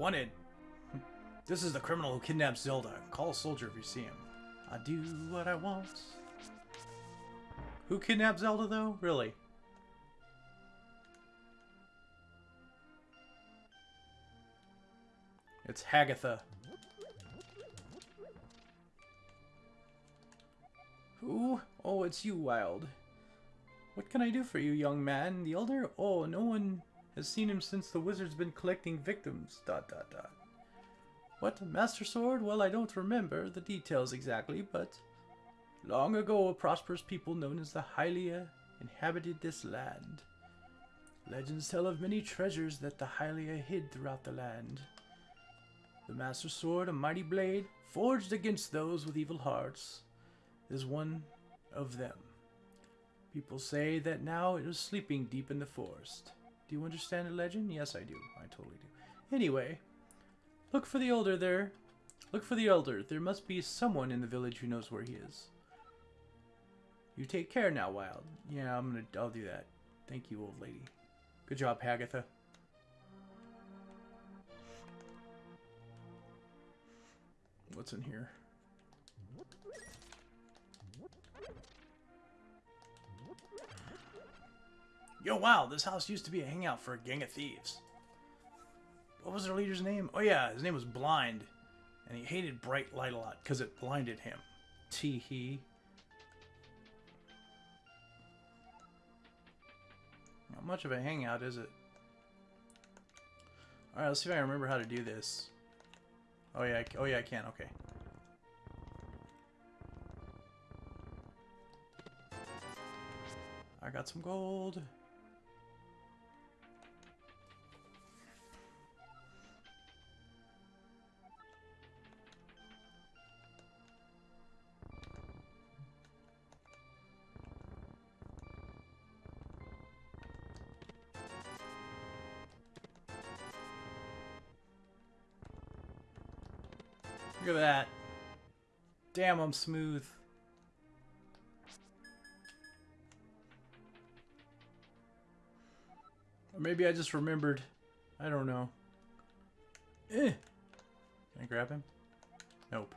Wanted. This is the criminal who kidnapped Zelda. Call a soldier if you see him. I do what I want. Who kidnapped Zelda, though? Really? It's Hagatha. Who? Oh, it's you, Wild. What can I do for you, young man? The elder? Oh, no one has seen him since the wizard's been collecting victims. Dot dot dot. What? Master Sword? Well, I don't remember the details exactly, but long ago a prosperous people known as the Hylia inhabited this land. Legends tell of many treasures that the Hylia hid throughout the land. The Master Sword, a mighty blade, forged against those with evil hearts, is one of them. People say that now it is sleeping deep in the forest. Do you understand the legend? Yes, I do. I totally do. Anyway, look for the elder there. Look for the elder. There must be someone in the village who knows where he is. You take care now, Wild. Yeah, I'm gonna. I'll do that. Thank you, old lady. Good job, Hagatha. What's in here? Yo, wow, this house used to be a hangout for a gang of thieves. What was their leader's name? Oh yeah, his name was Blind. And he hated bright light a lot because it blinded him. Tee hee. Not much of a hangout, is it? Alright, let's see if I remember how to do this. Oh yeah, oh yeah, I can, okay. I got some gold. Look at that. Damn, I'm smooth. Or maybe I just remembered. I don't know. Eh. Can I grab him? Nope.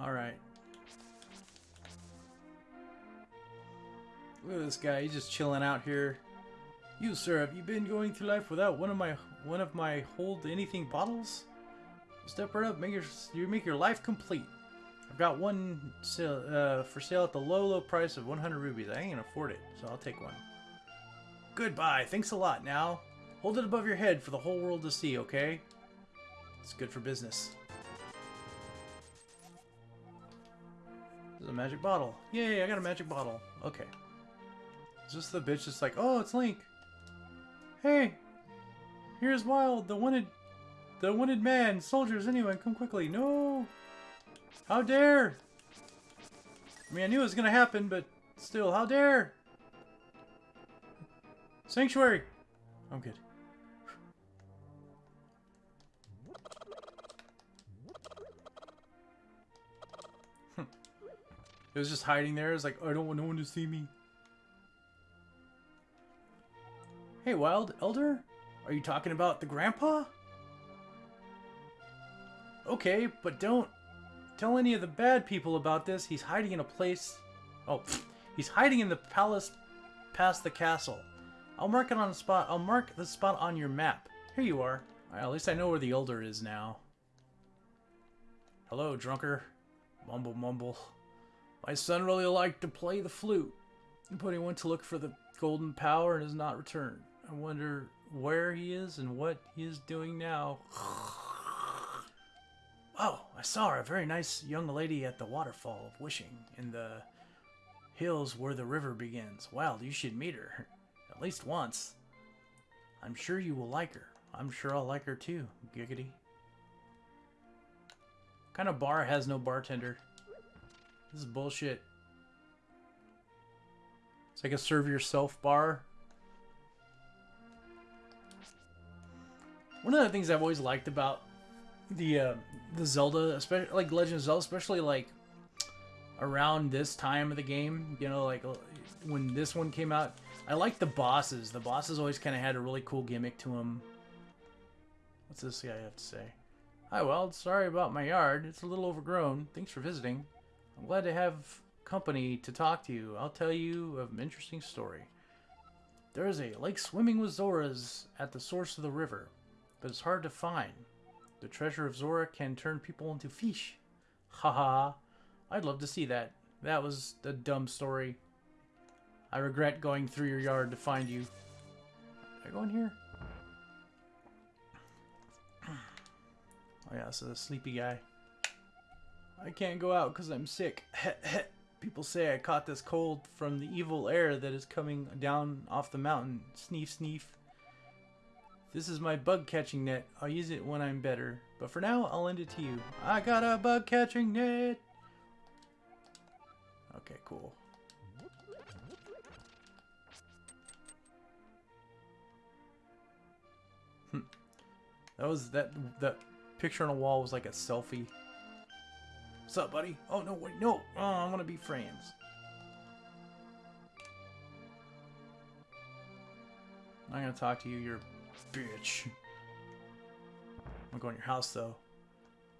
Alright. Look at this guy, he's just chilling out here. You, sir, have you been going through life without one of my one of my hold anything bottles? Step right up, make your you make your life complete. I've got one sale, uh, for sale at the low, low price of 100 rubies. I ain't gonna afford it, so I'll take one. Goodbye. Thanks a lot. Now, hold it above your head for the whole world to see. Okay? It's good for business. This is a magic bottle. Yay! I got a magic bottle. Okay. This the bitch just like, oh, it's Link. Hey, here's Wild, the wanted, the wanted man. Soldiers, anyone, come quickly. No. How dare. I mean, I knew it was going to happen, but still, how dare. Sanctuary. I'm good. it was just hiding there. It's like, oh, I don't want no one to see me. Hey, Wild Elder? Are you talking about the grandpa? Okay, but don't tell any of the bad people about this. He's hiding in a place... Oh, he's hiding in the palace past the castle. I'll mark it on a spot. I'll mark the spot on your map. Here you are. Right, at least I know where the Elder is now. Hello, drunker. Mumble, mumble. My son really liked to play the flute, but he went to look for the golden power and has not returned. I wonder where he is and what he is doing now. Oh, I saw a very nice young lady at the waterfall of Wishing in the hills where the river begins. Well, you should meet her. At least once. I'm sure you will like her. I'm sure I'll like her too, giggity. What kind of bar has no bartender? This is bullshit. It's like a serve yourself bar. One of the things I've always liked about the uh, the Zelda, especially like Legend of Zelda, especially like around this time of the game. You know, like uh, when this one came out. I like the bosses. The bosses always kind of had a really cool gimmick to them. What's this guy have to say? Hi, Weld. Sorry about my yard. It's a little overgrown. Thanks for visiting. I'm glad to have company to talk to you. I'll tell you an interesting story. There is a lake swimming with Zoras at the source of the river, but it's hard to find. The treasure of Zora can turn people into fish. Haha. I'd love to see that. That was a dumb story. I regret going through your yard to find you. I go in here? Oh yeah, so the sleepy guy. I can't go out because I'm sick. People say I caught this cold from the evil air that is coming down off the mountain. Sneef, sneef. This is my bug catching net. I'll use it when I'm better. But for now, I'll lend it to you. I got a bug catching net. Okay, cool. Hmm. That was that that picture on a wall was like a selfie. What's up, buddy? Oh no, wait, no. Oh, I want to be friends. I'm gonna talk to you, you're bitch. I'm gonna go in your house though.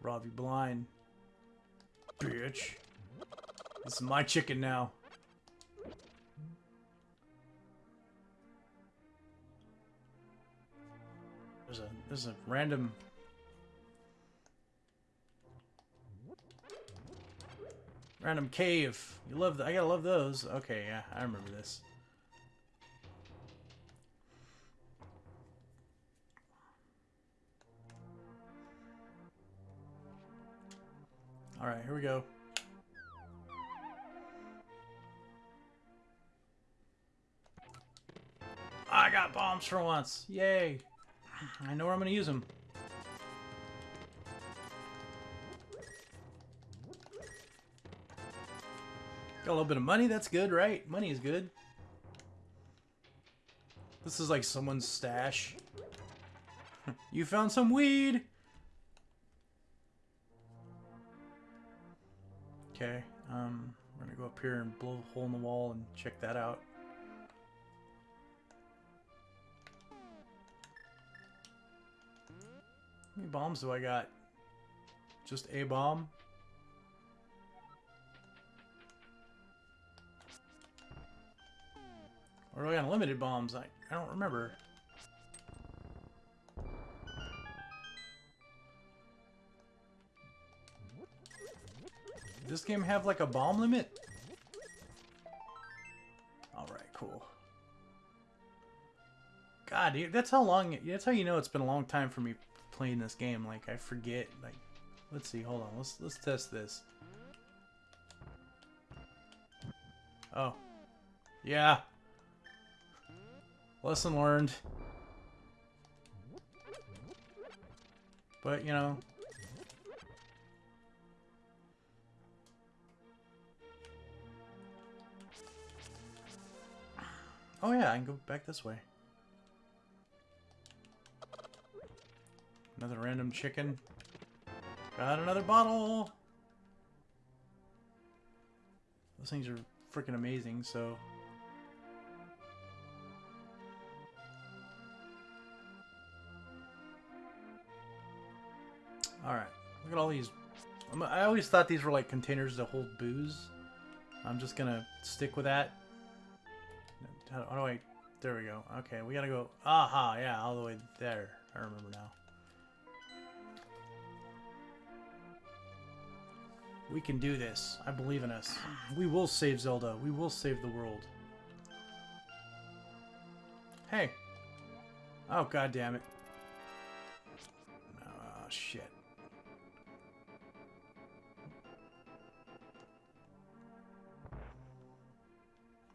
Rob you blind. Bitch. This is my chicken now. There's a there's a random random cave. You love that? I gotta love those. Okay, yeah, I remember this. Alright, here we go. I got bombs for once. Yay. I know where I'm going to use them. Got a little bit of money. That's good, right? Money is good. This is like someone's stash. you found some weed. Um, we're gonna go up here and blow a hole in the wall and check that out. How many bombs do I got? Just a bomb? Or do I got unlimited bombs? I, I don't remember. This game have like a bomb limit? Alright, cool. God, dude, that's how long, that's how you know it's been a long time for me playing this game. Like, I forget, like, let's see, hold on, let's, let's test this. Oh. Yeah. Lesson learned. But, you know, Oh yeah, I can go back this way. Another random chicken. Got another bottle! Those things are freaking amazing, so... Alright, look at all these... I always thought these were like containers to hold booze. I'm just gonna stick with that. How, do oh, I... There we go. Okay, we gotta go... Aha, yeah, all the way there. I remember now. We can do this. I believe in us. We will save Zelda. We will save the world. Hey. Oh, god damn it. Oh, shit.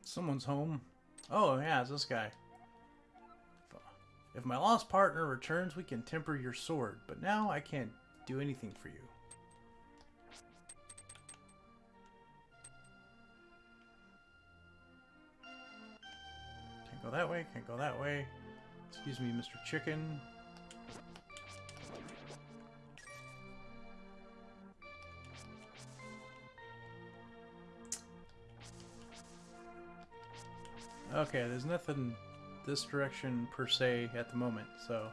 Someone's home. Oh, yeah, it's this guy. If my lost partner returns, we can temper your sword, but now I can't do anything for you. Can't go that way, can't go that way. Excuse me, Mr. Chicken. Okay, there's nothing this direction per se at the moment, so...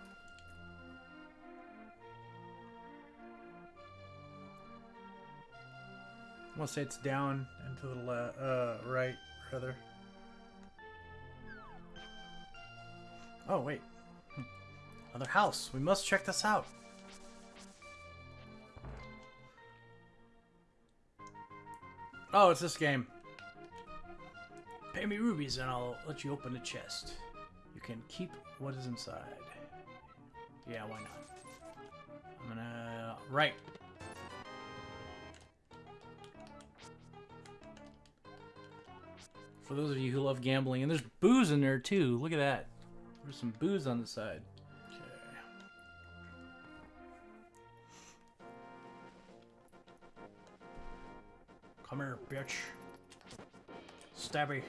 I want to say it's down and to the le uh, right, rather. Oh, wait. Hmm. Another house. We must check this out. Oh, it's this game. Pay me rubies and I'll let you open the chest. You can keep what is inside. Yeah, why not? I'm gonna... Right. For those of you who love gambling, and there's booze in there too. Look at that. There's some booze on the side. Okay. Come here, bitch. Stabby.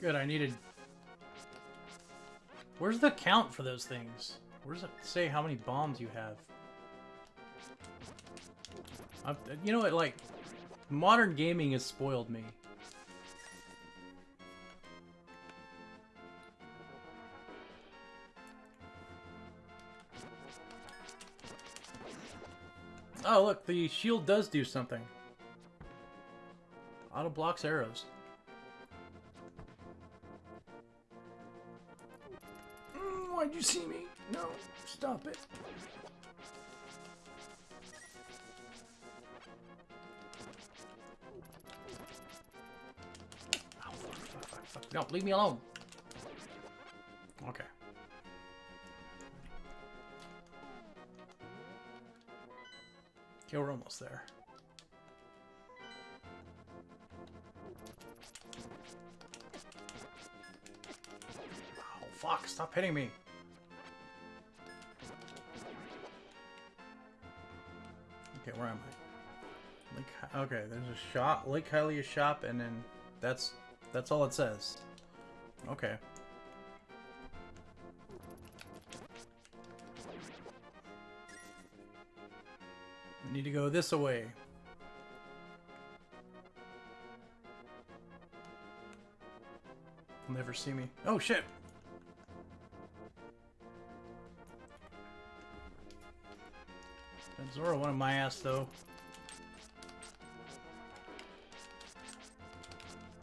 Good, I needed... Where's the count for those things? Where does it say how many bombs you have? Uh, you know what, like, modern gaming has spoiled me. Oh, look, the shield does do something. Auto blocks arrows. You see me? No, stop it. Oh, fuck, fuck, fuck, fuck. No, leave me alone. Okay. Okay, we're almost there. Oh, fuck, stop hitting me. Where am I? Lake, okay, there's a shop, Lake Hylia shop, and then that's, that's all it says. Okay. We need to go this way. You'll never see me. Oh, shit! Zora wanted my ass, though.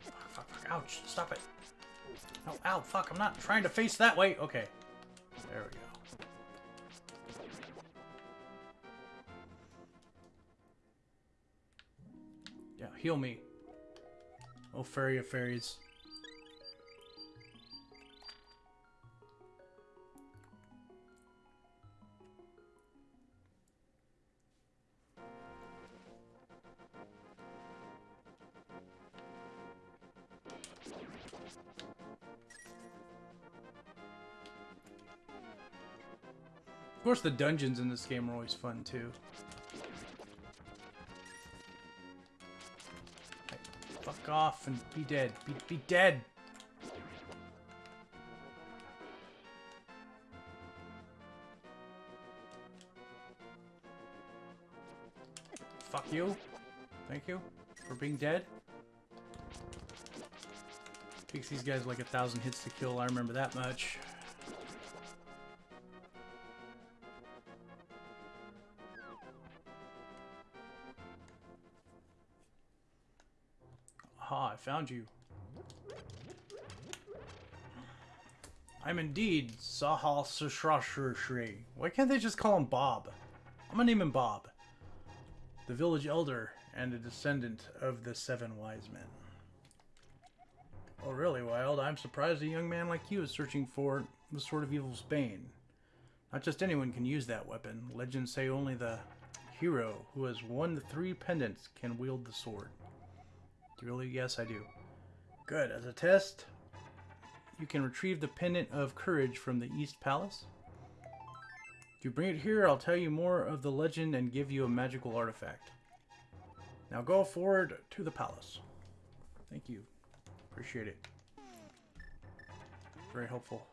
Fuck, fuck, fuck. Ouch, stop it. Oh, ow, fuck, I'm not trying to face that way. Okay. There we go. Yeah, heal me. Oh, fairy of fairies. Course, the dungeons in this game are always fun, too. Fuck off and be dead. Be, be dead! Fuck you. Thank you for being dead. Takes these guys like a thousand hits to kill, I remember that much. I found you. I'm indeed Sahal Sushrashri. Why can't they just call him Bob? I'm gonna name him Bob. The village elder and a descendant of the seven wise men. Oh, really, Wild? I'm surprised a young man like you is searching for the Sword of Evil's Bane. Not just anyone can use that weapon. Legends say only the hero who has won the three pendants can wield the sword. Really? Yes, I do. Good. As a test, you can retrieve the Pendant of Courage from the East Palace. If you bring it here, I'll tell you more of the legend and give you a magical artifact. Now go forward to the palace. Thank you. Appreciate it. Very helpful.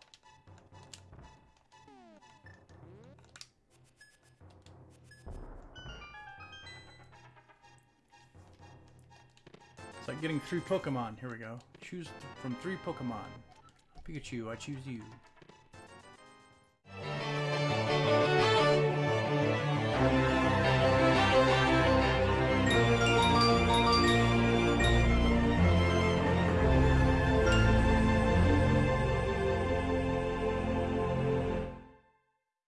Like getting three Pokemon. Here we go. Choose from three Pokemon. Pikachu, I choose you.